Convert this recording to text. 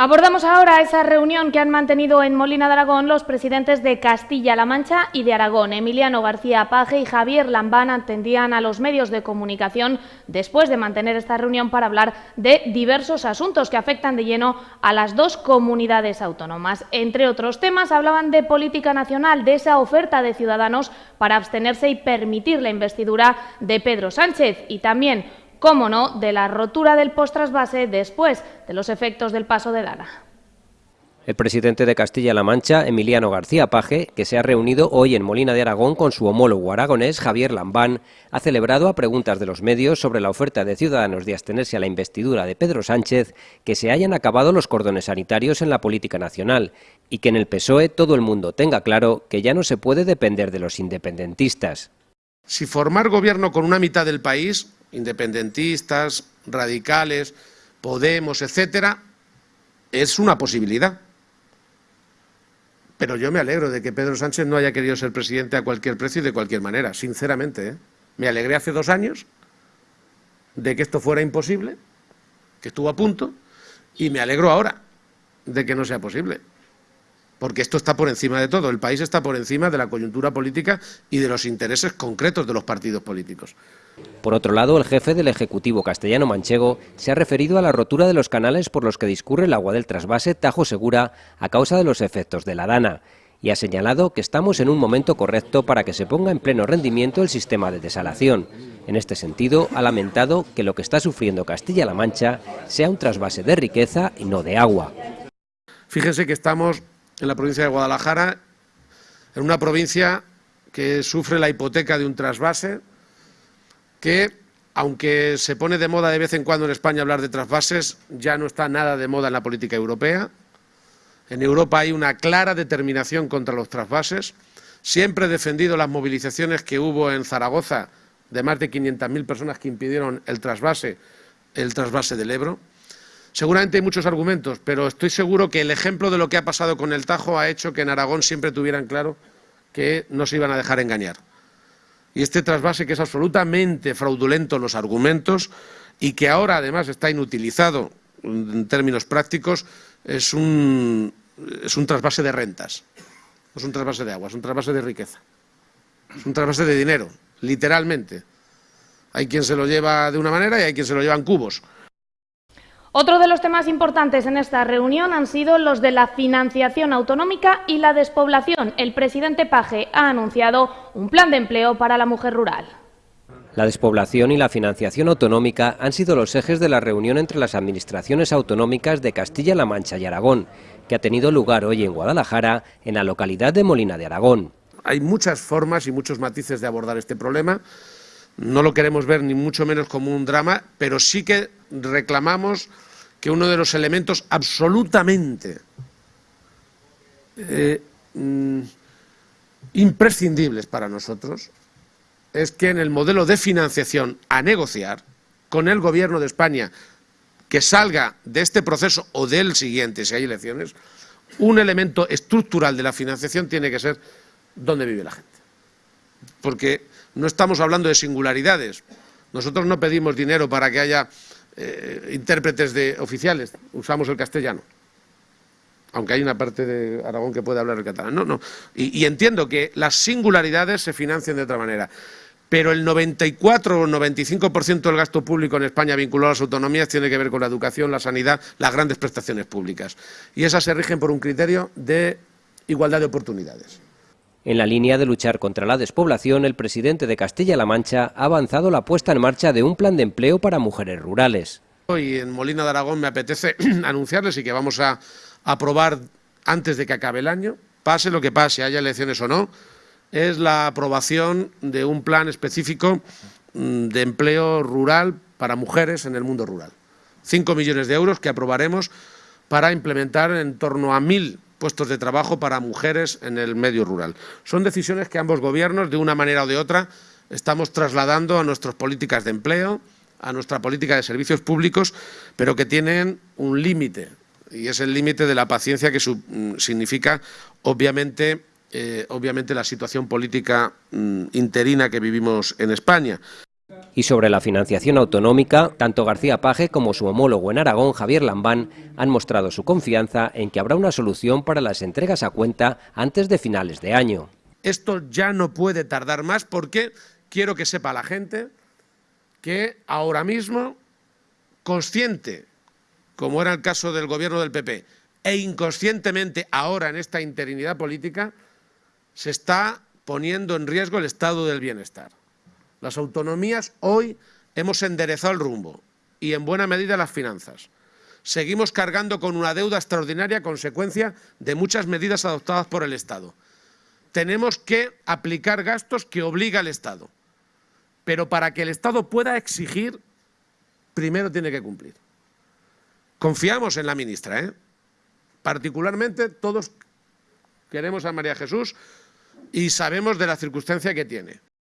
Abordamos ahora esa reunión que han mantenido en Molina de Aragón los presidentes de Castilla-La Mancha y de Aragón. Emiliano García Paje y Javier Lambán atendían a los medios de comunicación después de mantener esta reunión para hablar de diversos asuntos que afectan de lleno a las dos comunidades autónomas. Entre otros temas hablaban de política nacional, de esa oferta de Ciudadanos para abstenerse y permitir la investidura de Pedro Sánchez y también cómo no, de la rotura del post-trasvase después de los efectos del paso de Dana. El presidente de Castilla-La Mancha, Emiliano García Paje, que se ha reunido hoy en Molina de Aragón con su homólogo aragonés, Javier Lambán, ha celebrado a preguntas de los medios sobre la oferta de Ciudadanos de abstenerse a la investidura de Pedro Sánchez que se hayan acabado los cordones sanitarios en la política nacional y que en el PSOE todo el mundo tenga claro que ya no se puede depender de los independentistas. Si formar gobierno con una mitad del país independentistas, radicales, Podemos, etcétera, es una posibilidad. Pero yo me alegro de que Pedro Sánchez no haya querido ser presidente a cualquier precio y de cualquier manera, sinceramente. ¿eh? Me alegré hace dos años de que esto fuera imposible, que estuvo a punto, y me alegro ahora de que no sea posible porque esto está por encima de todo. El país está por encima de la coyuntura política y de los intereses concretos de los partidos políticos. Por otro lado, el jefe del Ejecutivo castellano manchego se ha referido a la rotura de los canales por los que discurre el agua del trasvase Tajo Segura a causa de los efectos de la dana y ha señalado que estamos en un momento correcto para que se ponga en pleno rendimiento el sistema de desalación. En este sentido, ha lamentado que lo que está sufriendo Castilla-La Mancha sea un trasvase de riqueza y no de agua. Fíjense que estamos en la provincia de Guadalajara, en una provincia que sufre la hipoteca de un trasvase, que, aunque se pone de moda de vez en cuando en España hablar de trasvases, ya no está nada de moda en la política europea. En Europa hay una clara determinación contra los trasvases. Siempre he defendido las movilizaciones que hubo en Zaragoza de más de 500.000 personas que impidieron el trasvase, el trasvase del Ebro. Seguramente hay muchos argumentos, pero estoy seguro que el ejemplo de lo que ha pasado con el Tajo ha hecho que en Aragón siempre tuvieran claro que no se iban a dejar engañar. Y este trasvase, que es absolutamente fraudulento los argumentos y que ahora además está inutilizado en términos prácticos, es un, es un trasvase de rentas, es un trasvase de agua, es un trasvase de riqueza, es un trasvase de dinero, literalmente. Hay quien se lo lleva de una manera y hay quien se lo lleva en cubos. Otro de los temas importantes en esta reunión han sido los de la financiación autonómica y la despoblación. El presidente Paje ha anunciado un plan de empleo para la mujer rural. La despoblación y la financiación autonómica han sido los ejes de la reunión entre las administraciones autonómicas de Castilla-La Mancha y Aragón, que ha tenido lugar hoy en Guadalajara, en la localidad de Molina de Aragón. Hay muchas formas y muchos matices de abordar este problema. No lo queremos ver ni mucho menos como un drama, pero sí que reclamamos que uno de los elementos absolutamente eh, mm, imprescindibles para nosotros es que en el modelo de financiación a negociar con el Gobierno de España que salga de este proceso o del siguiente, si hay elecciones, un elemento estructural de la financiación tiene que ser dónde vive la gente. Porque no estamos hablando de singularidades. Nosotros no pedimos dinero para que haya eh, intérpretes de oficiales, usamos el castellano. Aunque hay una parte de Aragón que puede hablar el catalán. No, no. Y, entiendo que las singularidades se financian de otra manera. Pero el 94 o 95% del gasto público en España vinculado a las autonomías tiene que ver con la educación, la sanidad, las grandes prestaciones públicas. Y esas se rigen por un criterio de igualdad de oportunidades. En la línea de luchar contra la despoblación, el presidente de Castilla-La Mancha ha avanzado la puesta en marcha de un plan de empleo para mujeres rurales. Hoy en Molina de Aragón me apetece anunciarles y que vamos a aprobar antes de que acabe el año, pase lo que pase, haya elecciones o no, es la aprobación de un plan específico mm, de empleo rural para mujeres en el mundo rural. Cinco millones de euros que aprobaremos para implementar en torno a mil puestos de trabajo para mujeres en el medio rural. Son decisiones que ambos gobiernos, de una manera o de otra, estamos trasladando a nuestras políticas de empleo, a nuestra política de servicios públicos, pero que tienen un límite, y es el límite de la paciencia que mm, significa, obviamente, eh, obviamente, la situación política mm, interina que vivimos en España. Y sobre la financiación autonómica, tanto García Paje como su homólogo en Aragón, Javier Lambán, han mostrado su confianza en que habrá una solución para las entregas a cuenta antes de finales de año. Esto ya no puede tardar más porque quiero que sepa la gente que ahora mismo, consciente, como era el caso del gobierno del PP, e inconscientemente ahora en esta interinidad política, se está poniendo en riesgo el estado del bienestar. Las autonomías hoy hemos enderezado el rumbo y en buena medida las finanzas. Seguimos cargando con una deuda extraordinaria consecuencia de muchas medidas adoptadas por el Estado. Tenemos que aplicar gastos que obliga el Estado. Pero para que el Estado pueda exigir, primero tiene que cumplir. Confiamos en la ministra, ¿eh? Particularmente todos queremos a María Jesús y sabemos de la circunstancia que tiene.